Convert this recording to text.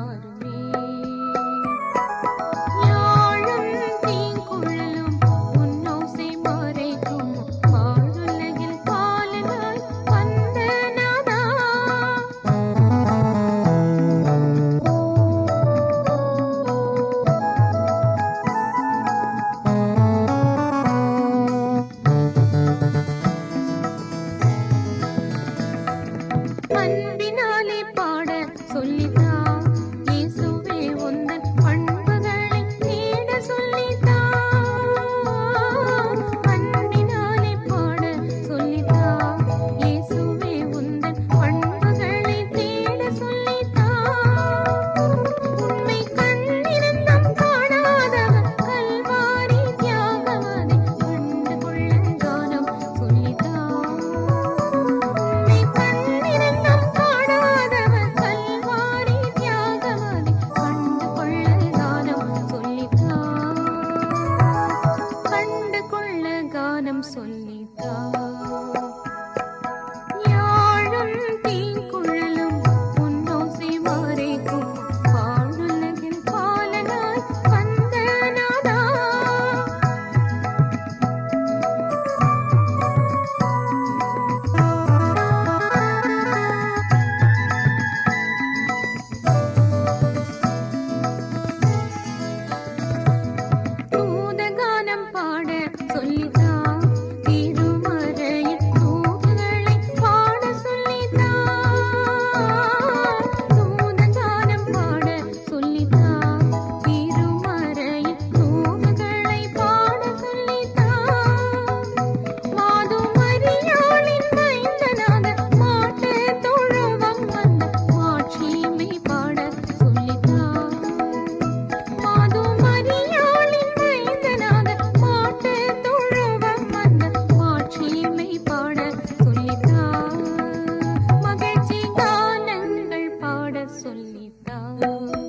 আমার 嗯